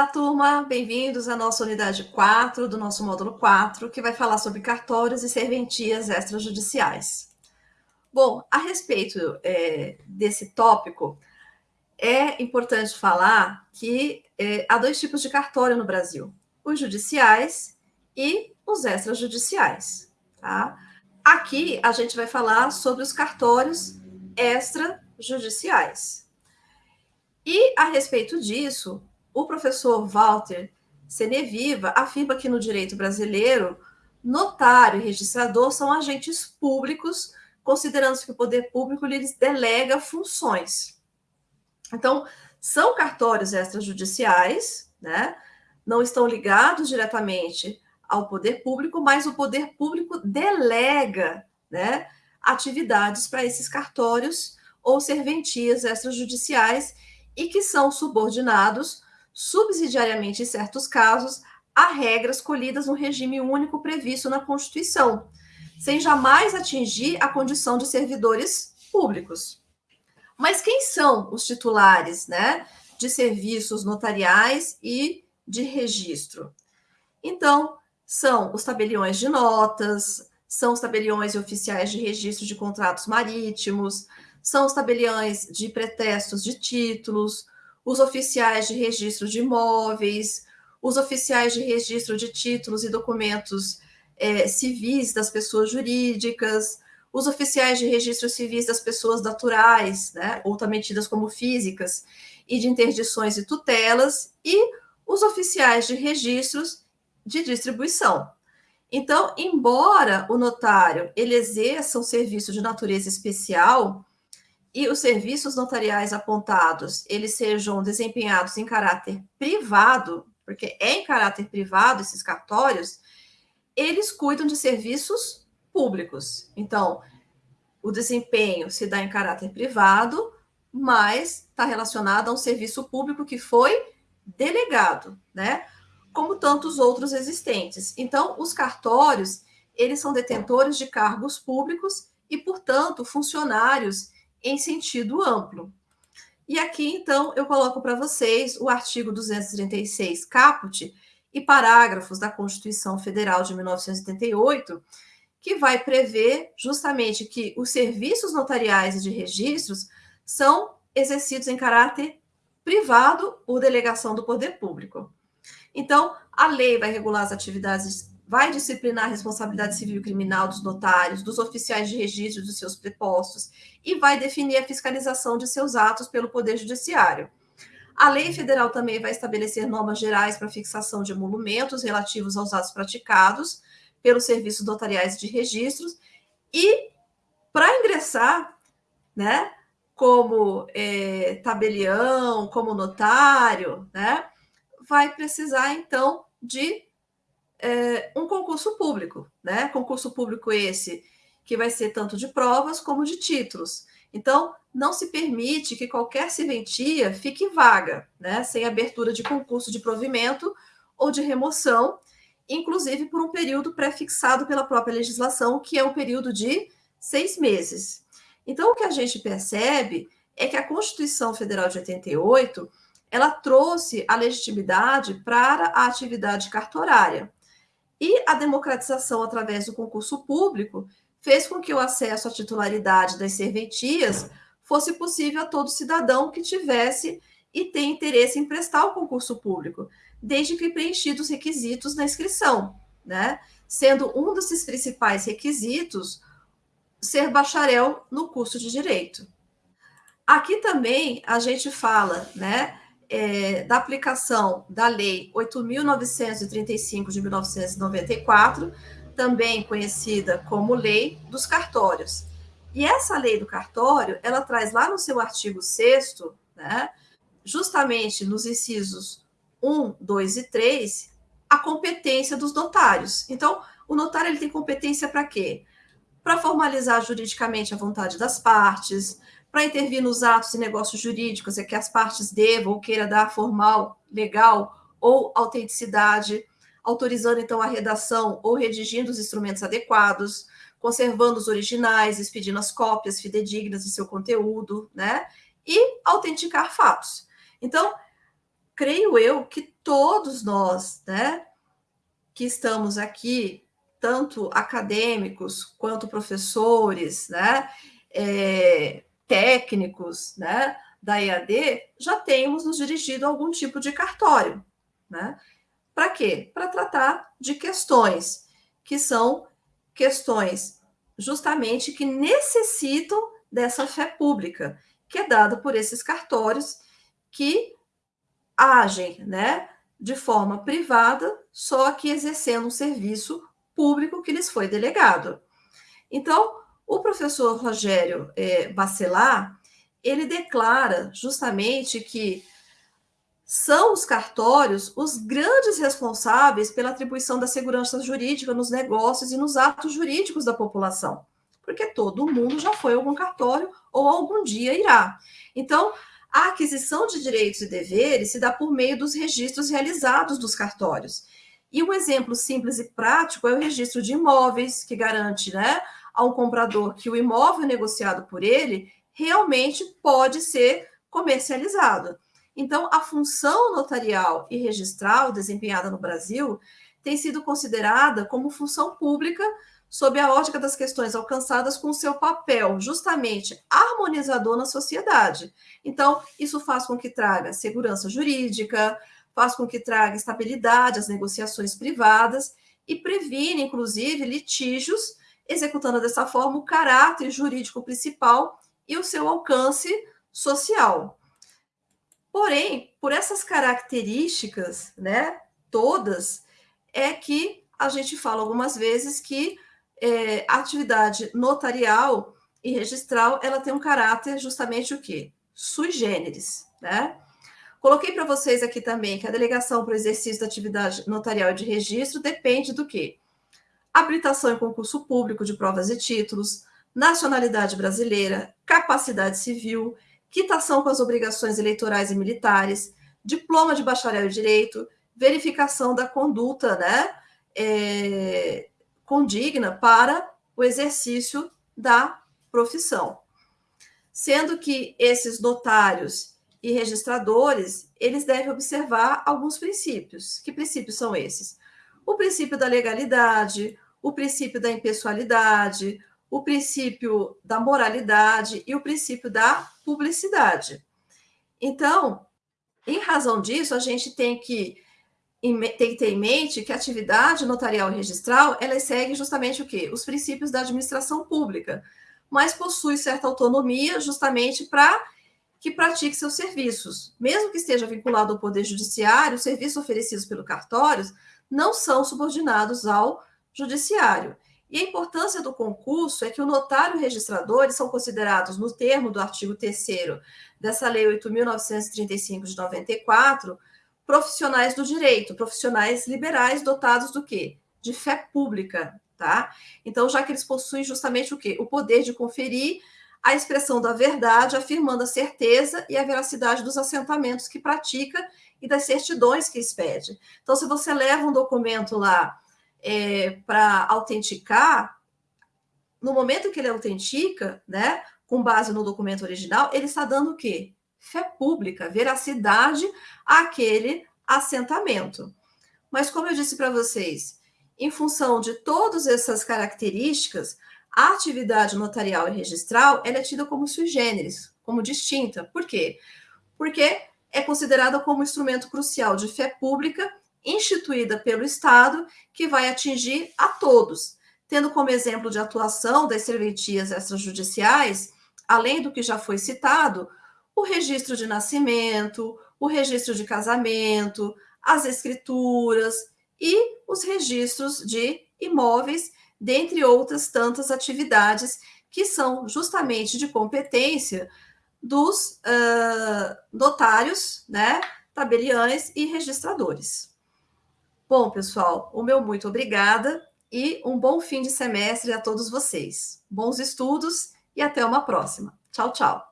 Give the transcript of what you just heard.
Olá, turma! Bem-vindos à nossa unidade 4 do nosso módulo 4, que vai falar sobre cartórios e serventias extrajudiciais. Bom, a respeito é, desse tópico, é importante falar que é, há dois tipos de cartório no Brasil: os judiciais e os extrajudiciais. Tá? Aqui a gente vai falar sobre os cartórios extrajudiciais. E a respeito disso, o professor Walter Seneviva afirma que no direito brasileiro, notário e registrador são agentes públicos, considerando que o poder público lhes delega funções. Então, são cartórios extrajudiciais, né? Não estão ligados diretamente ao poder público, mas o poder público delega, né, atividades para esses cartórios ou serventias extrajudiciais e que são subordinados subsidiariamente, em certos casos, a regras colhidas no regime único previsto na Constituição, sem jamais atingir a condição de servidores públicos. Mas quem são os titulares né, de serviços notariais e de registro? Então, são os tabeliões de notas, são os tabeliões oficiais de registro de contratos marítimos, são os tabeliões de pretextos de títulos, os oficiais de registro de imóveis, os oficiais de registro de títulos e documentos é, civis das pessoas jurídicas, os oficiais de registro civis das pessoas naturais, né, ou também tidas como físicas, e de interdições e tutelas, e os oficiais de registros de distribuição. Então, embora o notário ele exerça um serviço de natureza especial, e os serviços notariais apontados, eles sejam desempenhados em caráter privado, porque é em caráter privado esses cartórios, eles cuidam de serviços públicos. Então, o desempenho se dá em caráter privado, mas está relacionado a um serviço público que foi delegado, né? Como tantos outros existentes. Então, os cartórios, eles são detentores de cargos públicos e, portanto, funcionários em sentido amplo. E aqui, então, eu coloco para vocês o artigo 236, caput, e parágrafos da Constituição Federal de 1988, que vai prever justamente que os serviços notariais e de registros são exercidos em caráter privado ou delegação do poder público. Então, a lei vai regular as atividades vai disciplinar a responsabilidade civil e criminal dos notários, dos oficiais de registro dos seus prepostos e vai definir a fiscalização de seus atos pelo Poder Judiciário. A lei federal também vai estabelecer normas gerais para fixação de emolumentos relativos aos atos praticados pelos serviços notariais de registros e para ingressar, né, como é, tabelião, como notário, né, vai precisar então de é, um concurso público, né? Concurso público esse que vai ser tanto de provas como de títulos. Então, não se permite que qualquer serventia fique vaga, né? Sem abertura de concurso de provimento ou de remoção, inclusive por um período pré-fixado pela própria legislação, que é um período de seis meses. Então, o que a gente percebe é que a Constituição Federal de 88 ela trouxe a legitimidade para a atividade cartorária. E a democratização através do concurso público fez com que o acesso à titularidade das serventias fosse possível a todo cidadão que tivesse e tem interesse em prestar o concurso público, desde que preenchidos os requisitos na inscrição, né? Sendo um desses principais requisitos ser bacharel no curso de direito. Aqui também a gente fala, né, é, da aplicação da Lei 8.935 de 1994, também conhecida como Lei dos Cartórios. E essa lei do cartório, ela traz lá no seu artigo 6 né, justamente nos incisos 1, 2 e 3, a competência dos notários. Então, o notário ele tem competência para quê? Para formalizar juridicamente a vontade das partes, para intervir nos atos e negócios jurídicos, é que as partes devam ou queira dar formal, legal ou autenticidade, autorizando então a redação ou redigindo os instrumentos adequados, conservando os originais, expedindo as cópias fidedignas de seu conteúdo, né? E autenticar fatos. Então, creio eu que todos nós, né, que estamos aqui, tanto acadêmicos quanto professores, né, é, técnicos, né, da EAD, já temos nos dirigido a algum tipo de cartório, né? Para quê? Para tratar de questões que são questões justamente que necessitam dessa fé pública, que é dada por esses cartórios que agem, né, de forma privada, só que exercendo um serviço público que lhes foi delegado. Então, o professor Rogério é, Bacelar, ele declara justamente que são os cartórios os grandes responsáveis pela atribuição da segurança jurídica nos negócios e nos atos jurídicos da população, porque todo mundo já foi a algum cartório ou algum dia irá. Então, a aquisição de direitos e deveres se dá por meio dos registros realizados dos cartórios. E um exemplo simples e prático é o registro de imóveis, que garante né, ao comprador que o imóvel negociado por ele realmente pode ser comercializado. Então, a função notarial e registral desempenhada no Brasil tem sido considerada como função pública sob a ótica das questões alcançadas com seu papel justamente harmonizador na sociedade. Então, isso faz com que traga segurança jurídica, faz com que traga estabilidade às negociações privadas e previne, inclusive, litígios, executando dessa forma o caráter jurídico principal e o seu alcance social. Porém, por essas características, né, todas, é que a gente fala algumas vezes que é, a atividade notarial e registral, ela tem um caráter justamente o quê? Sui generis, né? Coloquei para vocês aqui também que a delegação para o exercício da atividade notarial e de registro depende do quê? Habilitação em concurso público de provas e títulos, nacionalidade brasileira, capacidade civil, quitação com as obrigações eleitorais e militares, diploma de bacharel em direito, verificação da conduta, né, é, condigna para o exercício da profissão. Sendo que esses notários e registradores, eles devem observar alguns princípios. Que princípios são esses? O princípio da legalidade, o princípio da impessoalidade, o princípio da moralidade e o princípio da publicidade. Então, em razão disso, a gente tem que, tem que ter em mente que a atividade notarial e registral, ela segue justamente o quê? Os princípios da administração pública, mas possui certa autonomia justamente para que pratique seus serviços. Mesmo que esteja vinculado ao Poder Judiciário, os serviços oferecidos pelo cartórios não são subordinados ao Judiciário. E a importância do concurso é que o notário e o registrador são considerados, no termo do artigo 3 dessa Lei 8.935 de 94, profissionais do direito, profissionais liberais dotados do quê? De fé pública, tá? Então, já que eles possuem justamente o quê? O poder de conferir a expressão da verdade, afirmando a certeza e a veracidade dos assentamentos que pratica e das certidões que expede. Então, se você leva um documento lá é, para autenticar, no momento que ele autentica, né, com base no documento original, ele está dando o quê? Fé pública, veracidade àquele assentamento. Mas, como eu disse para vocês, em função de todas essas características, a atividade notarial e registral é tida como sui generis, como distinta. Por quê? Porque é considerada como instrumento crucial de fé pública instituída pelo Estado que vai atingir a todos, tendo como exemplo de atuação das serventias extrajudiciais, além do que já foi citado, o registro de nascimento, o registro de casamento, as escrituras e os registros de imóveis, dentre outras tantas atividades que são justamente de competência dos uh, notários, né, tabeliães e registradores. Bom, pessoal, o meu muito obrigada e um bom fim de semestre a todos vocês. Bons estudos e até uma próxima. Tchau, tchau.